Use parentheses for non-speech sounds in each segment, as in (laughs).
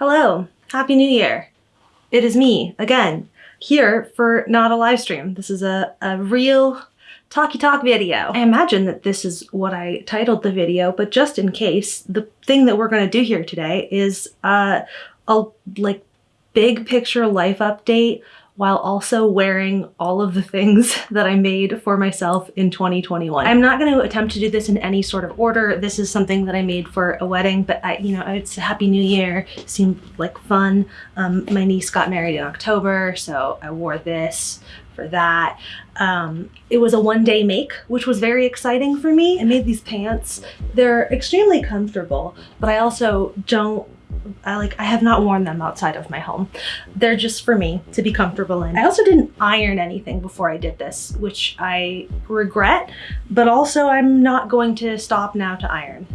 Hello, Happy New Year. It is me, again, here for not a live stream. This is a, a real talky talk video. I imagine that this is what I titled the video, but just in case, the thing that we're gonna do here today is uh, a like big picture life update while also wearing all of the things (laughs) that I made for myself in 2021. I'm not going to attempt to do this in any sort of order. This is something that I made for a wedding, but I, you know, it's a happy new year. seemed like fun. Um, my niece got married in October, so I wore this for that. Um, it was a one day make, which was very exciting for me. I made these pants. They're extremely comfortable, but I also don't I like I have not worn them outside of my home. They're just for me to be comfortable in. I also didn't iron anything before I did this, which I regret, but also I'm not going to stop now to iron.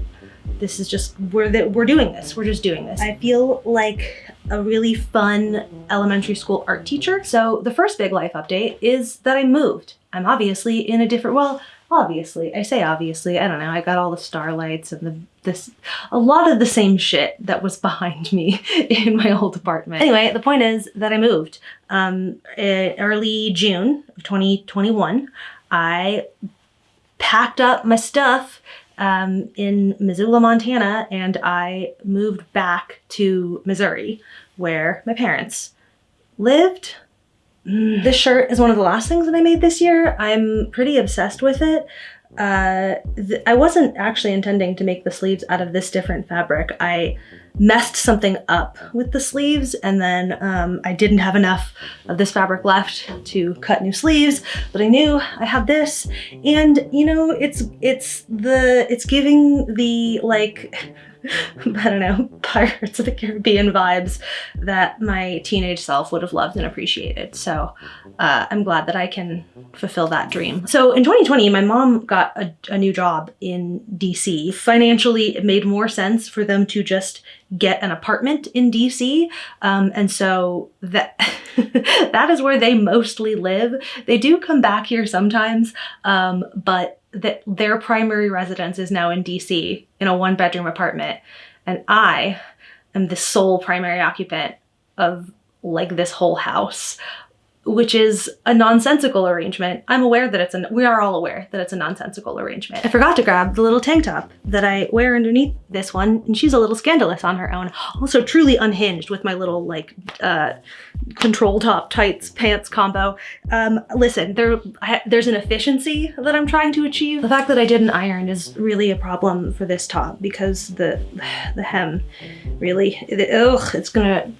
This is just we're that we're doing this. We're just doing this. I feel like a really fun elementary school art teacher. So the first big life update is that I moved. I'm obviously in a different well, obviously i say obviously i don't know i got all the starlights and the this a lot of the same shit that was (laughs) behind me in my old apartment anyway the point is that i moved um early june of 2021 i packed up my stuff um, in Missoula, Montana, and I moved back to Missouri, where my parents lived this shirt is one of the last things that I made this year. I'm pretty obsessed with it. Uh, I wasn't actually intending to make the sleeves out of this different fabric. I messed something up with the sleeves and then um, I didn't have enough of this fabric left to cut new sleeves, but I knew I had this and you know, it's, it's the, it's giving the like, (laughs) I don't know, (laughs) Pirates of the Caribbean vibes that my teenage self would have loved and appreciated. So uh, I'm glad that I can fulfill that dream. So in 2020, my mom got a, a new job in DC. Financially, it made more sense for them to just get an apartment in DC. Um, and so that, (laughs) that is where they mostly live. They do come back here sometimes, um, but that their primary residence is now in DC in a one bedroom apartment. And I am the sole primary occupant of like this whole house which is a nonsensical arrangement. I'm aware that it's a, we are all aware that it's a nonsensical arrangement. I forgot to grab the little tank top that I wear underneath this one, and she's a little scandalous on her own. Also truly unhinged with my little like uh, control top tights pants combo. Um, listen, there I, there's an efficiency that I'm trying to achieve. The fact that I didn't iron is really a problem for this top because the (sighs) the hem really, ugh, it's gonna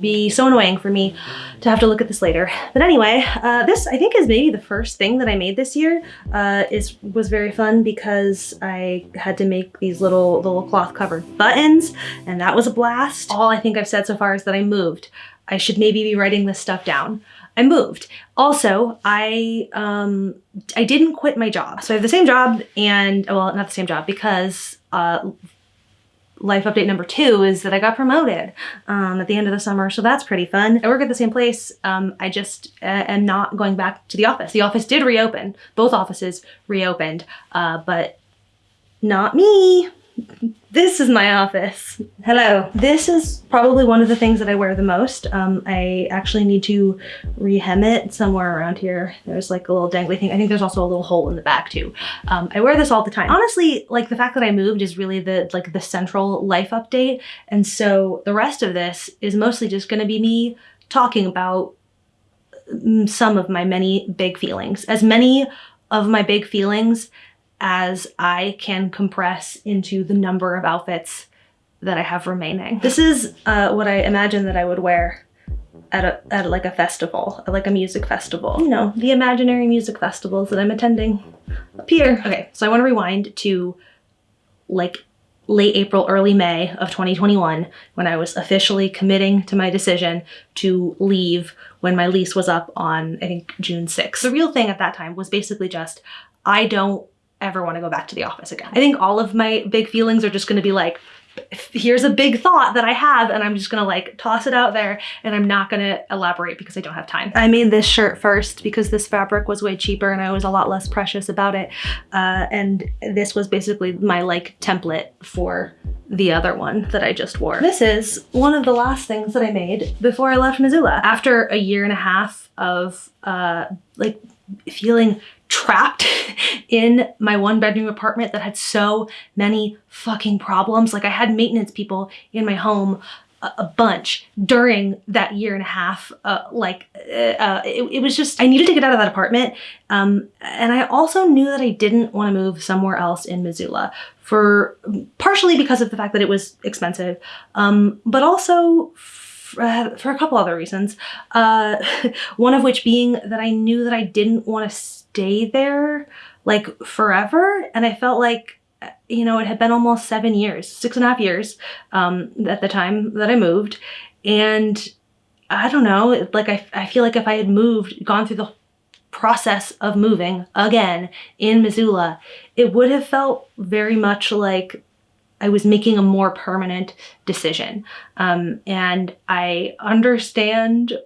be so annoying for me to have to look at this later. But anyway, uh, this I think is maybe the first thing that I made this year. Uh, is was very fun because I had to make these little little cloth covered buttons and that was a blast. All I think I've said so far is that I moved. I should maybe be writing this stuff down. I moved. Also, I um, I didn't quit my job. So I have the same job and, well, not the same job because uh, life update number two is that I got promoted um, at the end of the summer, so that's pretty fun. I work at the same place. Um, I just uh, am not going back to the office. The office did reopen. Both offices reopened, uh, but not me. This is my office. Hello. This is probably one of the things that I wear the most. Um, I actually need to rehem it somewhere around here. There's like a little dangly thing. I think there's also a little hole in the back too. Um, I wear this all the time. Honestly, like the fact that I moved is really the like the central life update. And so the rest of this is mostly just gonna be me talking about mm, some of my many big feelings. As many of my big feelings as I can compress into the number of outfits that I have remaining. This is uh, what I imagine that I would wear at a at like a festival, like a music festival. You know, the imaginary music festivals that I'm attending up here. Okay, so I want to rewind to like late April, early May of 2021 when I was officially committing to my decision to leave when my lease was up on, I think, June 6th. The real thing at that time was basically just, I don't ever want to go back to the office again. I think all of my big feelings are just going to be like here's a big thought that I have and I'm just gonna like toss it out there and I'm not gonna elaborate because I don't have time. I made this shirt first because this fabric was way cheaper and I was a lot less precious about it. Uh, and this was basically my like template for the other one that I just wore. This is one of the last things that I made before I left Missoula. After a year and a half of uh, like feeling trapped in my one bedroom apartment that had so many fucking problems. Like I had maintenance people in my home a, bunch during that year and a half. Uh, like uh, uh, it, it, was just, I needed to get out of that apartment. Um, and I also knew that I didn't want to move somewhere else in Missoula for partially because of the fact that it was expensive, um, but also uh, for a couple other reasons. Uh, (laughs) one of which being that I knew that I didn't want to stay there like forever. And I felt like, you know, it had been almost seven years, six and a half years um, at the time that I moved. And I don't know, like I, I feel like if I had moved, gone through the process of moving again in Missoula, it would have felt very much like I was making a more permanent decision. Um, and I understand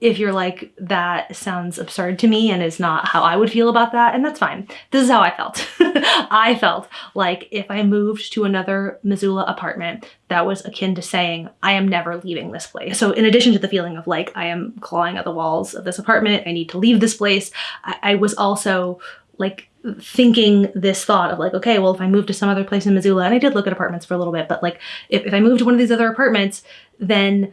if you're like, that sounds absurd to me and is not how I would feel about that, and that's fine. This is how I felt. (laughs) I felt like if I moved to another Missoula apartment, that was akin to saying, I am never leaving this place. So in addition to the feeling of like, I am clawing at the walls of this apartment, I need to leave this place, I, I was also like thinking this thought of like, okay, well, if I move to some other place in Missoula, and I did look at apartments for a little bit, but like if, if I move to one of these other apartments, then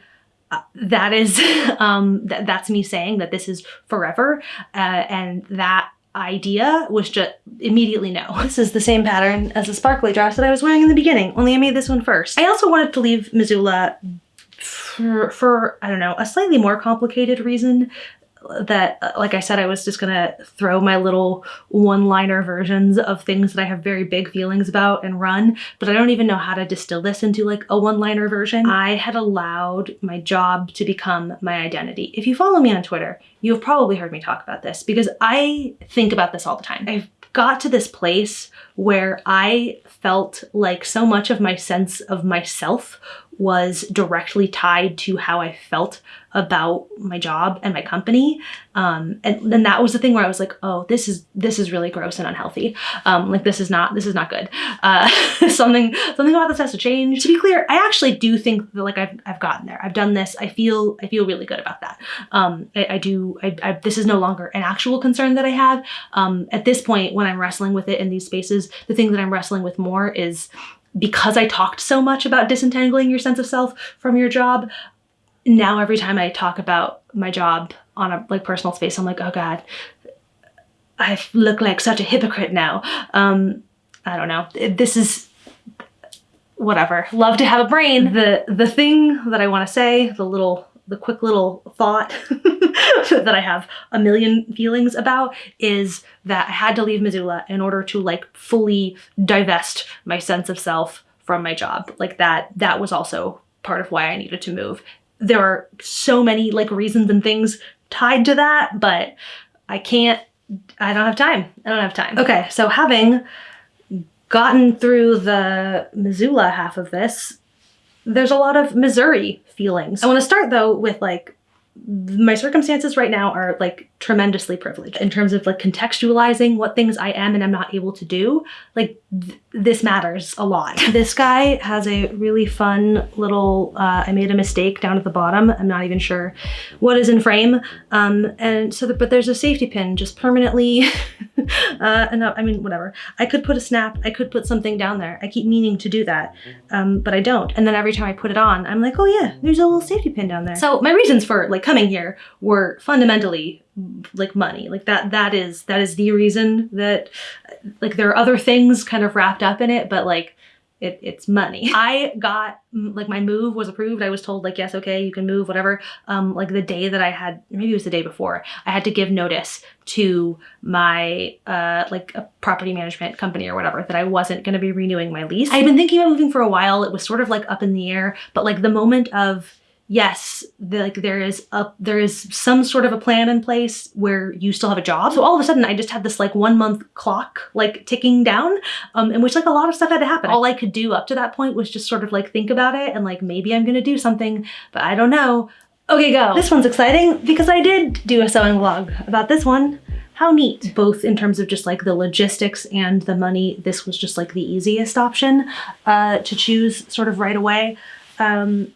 that is, (laughs) um, th that's me saying that this is forever. Uh, and that idea was just immediately no. (laughs) This is the same pattern as the sparkly dress that I was wearing in the beginning, only I made this one first. I also wanted to leave Missoula for, for, I don't know, a slightly more complicated reason that, like I said, I was just gonna throw my little one-liner versions of things that I have very big feelings about and run, but I don't even know how to distill this into like a one-liner version. I had allowed my job to become my identity. If you follow me on Twitter, you have probably heard me talk about this because I think about this all the time. I've got to this place where I felt like so much of my sense of myself was directly tied to how I felt about my job and my company. Um, and then that was the thing where I was like, oh, this is this is really gross and unhealthy. Um, like this is not this is not good. Uh, (laughs) something something about this has to change. To be clear, I actually do think that like I've, I've gotten there. I've done this. I feel I feel really good about that. Um, I, I, do. I, I, this is no longer an actual concern that I have. Um, at this point, when I'm wrestling with it in these spaces, the thing that I'm wrestling with more is because I talked so much about disentangling your sense of self from your job, now every time I talk about my job on a like personal space, I'm like, oh God, I look like such a hypocrite now. Um, I don't know. This is whatever. Love to have a brain. The the thing that I want to say, the little the quick little thought (laughs) (laughs) that I have a million feelings about is that I had to leave Missoula in order to like fully divest my sense of self from my job. Like that, that was also part of why I needed to move. There are so many like reasons and things tied to that, but I can't, I don't have time. I don't have time. Okay, so having gotten through the Missoula half of this, there's a lot of Missouri feelings. I want to start though with like my circumstances right now are like tremendously privileged in terms of like contextualizing what things I am and I'm not able to do. Like th this matters a lot. (laughs) this guy has a really fun little, uh, I made a mistake down at the bottom. I'm not even sure what is in frame. Um, and so, the, but there's a safety pin just permanently, (laughs) uh, and I mean, whatever. I could put a snap, I could put something down there. I keep meaning to do that, um, but I don't. And then every time I put it on, I'm like, oh yeah, there's a little safety pin down there. So my reasons for like coming here were fundamentally like money like that that is that is the reason that like there are other things kind of wrapped up in it but like it, it's money. (laughs) I got, like my move was approved. I was told like, yes, okay, you can move, whatever. Um, like the day that I had, maybe it was the day before, I had to give notice to my, uh, like a property management company or whatever, that I wasn't going to be renewing my lease. I had been thinking about moving for a while. It was sort of like up in the air, but like the moment of yes, the, like there is a there is some sort of a plan in place where you still have a job. So all of a sudden, I just had this like one month clock like ticking down, um, in which like a lot of stuff had to happen. All I could do up to that point was just sort of like think about it and like maybe I'm gonna do something, but I don't know. Okay, go. This one's exciting because I did do a sewing vlog about this one. How neat. Both in terms of just like the logistics and the money, this was just like the easiest option uh, to choose sort of right away. Um,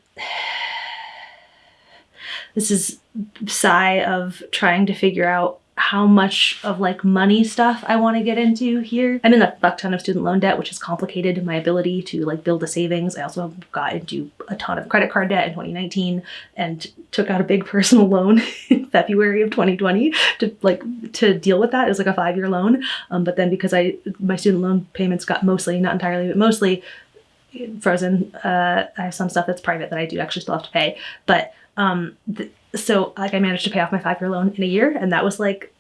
this is sigh of trying to figure out how much of like money stuff I want to get into here. I'm in a fuck ton of student loan debt, which has complicated my ability to like build a savings. I also got into a ton of credit card debt in 2019 and took out a big (laughs) personal loan in February of 2020 to like to deal with that. It was like a five year loan. Um, but then because I my student loan payments got mostly, not entirely, but mostly frozen. Uh, I have some stuff that's private that I do actually still have to pay. But um, so like I managed to pay off my five year loan in a year and that was like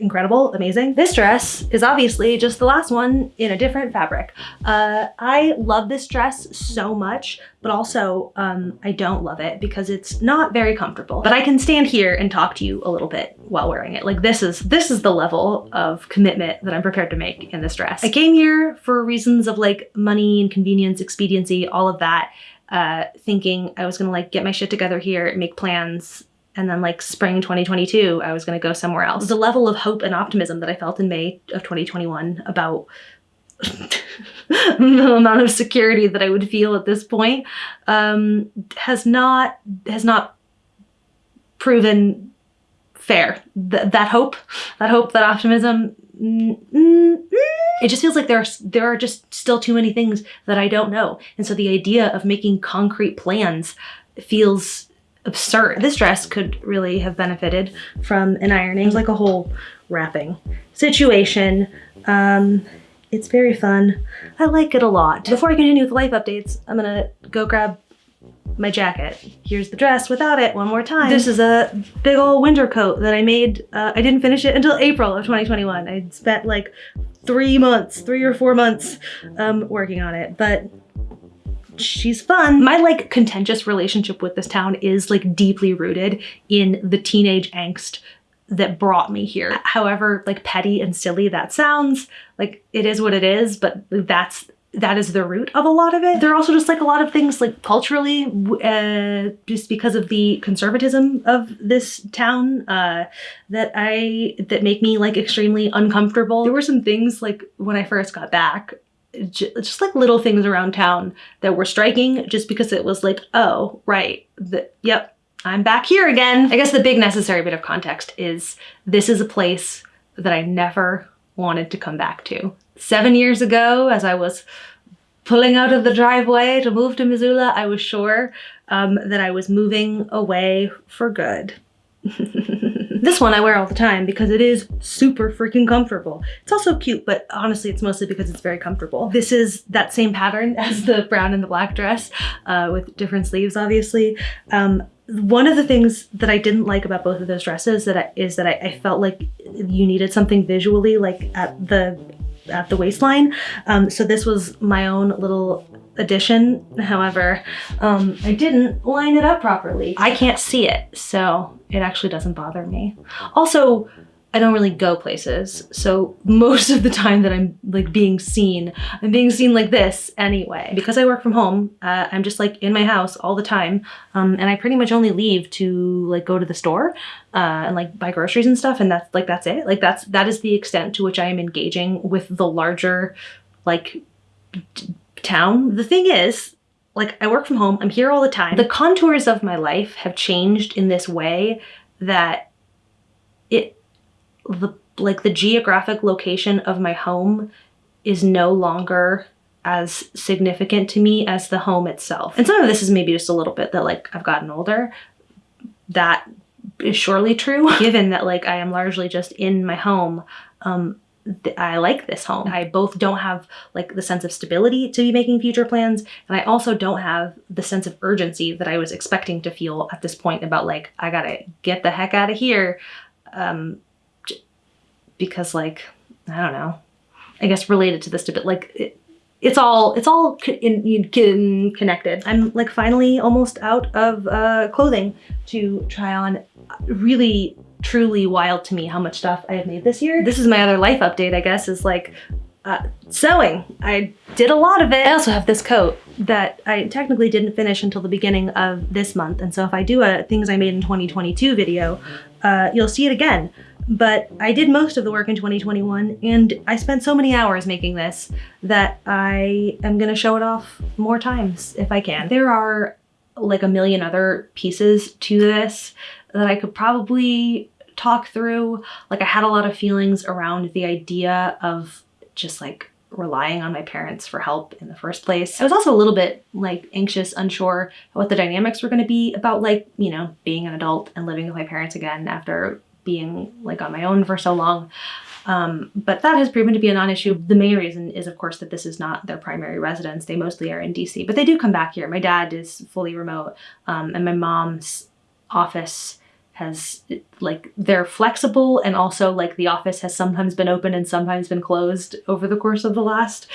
incredible, amazing. This dress is obviously just the last one in a different fabric. Uh, I love this dress so much, but also um, I don't love it because it's not very comfortable. But I can stand here and talk to you a little bit while wearing it. Like this is this is the level of commitment that I'm prepared to make in this dress. I came here for reasons of like money and convenience, expediency, all of that uh, thinking I was gonna like get my shit together here, make plans, and then like spring 2022, I was gonna go somewhere else. The level of hope and optimism that I felt in May of 2021 about (laughs) the amount of security that I would feel at this point um, has not has not proven fair. Th that hope, that hope, that optimism mm, it just feels like there are, there are just still too many things that I don't know. And so the idea of making concrete plans feels absurd. This dress could really have benefited from an ironing. It's like a whole wrapping situation. Um, it's very fun. I like it a lot. Before I continue with life updates, I'm gonna go grab my jacket. Here's the dress without it one more time. This is a big old winter coat that I made. Uh, I didn't finish it until April of 2021. I spent like three months, three or four months um, working on it, but she's fun. My like contentious relationship with this town is like deeply rooted in the teenage angst that brought me here. However, like petty and silly that sounds, like it is what it is, but that's that is the root of a lot of it. There are also just like a lot of things like culturally, uh, just because of the conservatism of this town, uh, that I, that make me like extremely uncomfortable. There were some things like when I first got back, just like little things around town that were striking just because it was like, oh, right, the, yep, I'm back here again. I guess the big necessary bit of context is this is a place that I never wanted to come back to seven years ago as I was pulling out of the driveway to move to Missoula, I was sure um, that I was moving away for good. (laughs) this one I wear all the time because it is super freaking comfortable. It's also cute, but honestly, it's mostly because it's very comfortable. This is that same pattern (laughs) as the brown and the black dress uh, with different sleeves, obviously. Um, one of the things that I didn't like about both of those dresses that I, is that I, I, felt like you needed something visually like at the at the waistline. Um, so this was my own little addition. However, um, I didn't line it up properly. I can't see it, so it actually doesn't bother me. Also, I don't really go places. So most of the time that I'm like being seen, I'm being seen like this anyway. Because I work from home, uh, I'm just like in my house all the time. Um, and I pretty much only leave to like go to the store uh, and like buy groceries and stuff. And that's like, that's it. Like that's, that is the extent to which I am engaging with the larger like town. The thing is, like I work from home, I'm here all the time. The contours of my life have changed in this way that it the like the geographic location of my home is no longer as significant to me as the home itself. And some of this is maybe just a little bit that like I've gotten older. That is surely true, (laughs) given that like I am largely just in my home. Um, I like this home. I both don't have like the sense of stability to be making future plans, and I also don't have the sense of urgency that I was expecting to feel at this point about like, I gotta get the heck out of here. Um, because like, I don't know, I guess related to this a bit, like it, it's all it's all in, in, connected. I'm like finally almost out of uh, clothing to try on. Really, truly wild to me how much stuff I have made this year. This is my other life update, I guess, is like uh, sewing. I did a lot of it. I also have this coat that I technically didn't finish until the beginning of this month, and so if I do a things I made in 2022 video, uh, you'll see it again. But I did most of the work in 2021, and I spent so many hours making this that I am gonna show it off more times if I can. There are like a million other pieces to this that I could probably talk through. Like I had a lot of feelings around the idea of just like relying on my parents for help in the first place. I was also a little bit like anxious, unsure what the dynamics were going to be about like, you know, being an adult and living with my parents again after being like on my own for so long. Um, but that has proven to be a non-issue. The main reason is, of course, that this is not their primary residence. They mostly are in DC, but they do come back here. My dad is fully remote, um, and my mom's office has like they're flexible and also like the office has sometimes been open and sometimes been closed over the course of the last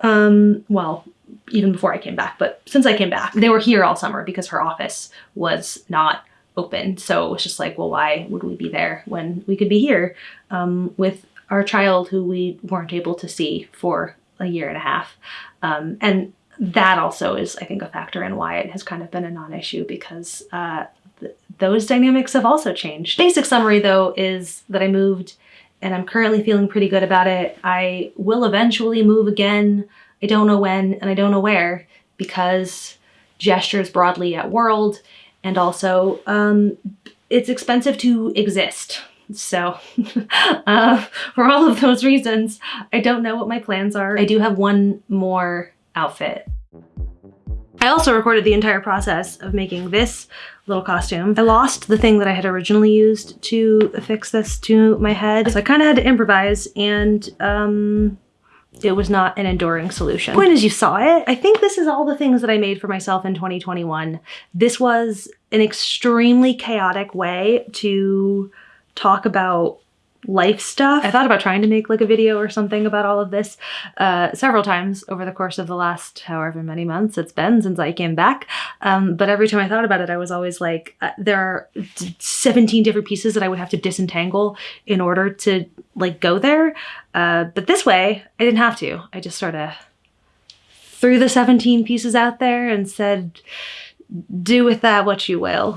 um well even before I came back but since I came back they were here all summer because her office was not open so it was just like well why would we be there when we could be here um, with our child who we weren't able to see for a year and a half um, and that also is I think a factor in why it has kind of been a non-issue because uh, th- those dynamics have also changed. Basic summary though is that I moved and I'm currently feeling pretty good about it. I will eventually move again. I don't know when and I don't know where because gestures broadly at world and also um, it's expensive to exist. So (laughs) uh, for all of those reasons, I don't know what my plans are. I do have one more outfit. I also recorded the entire process of making this little costume. I lost the thing that I had originally used to affix this to my head, so I kind of had to improvise and um, it was not an enduring solution. Point is you saw it. I think this is all the things that I made for myself in 2021. This was an extremely chaotic way to talk about life stuff. I thought about trying to make like a video or something about all of this uh, several times over the course of the last however many months it's been since I came back. Um, but every time I thought about it, I was always like, uh, there are 17 different pieces that I would have to disentangle in order to like go there. Uh, but this way, I didn't have to. I just sort of threw the 17 pieces out there and said, do with that what you will.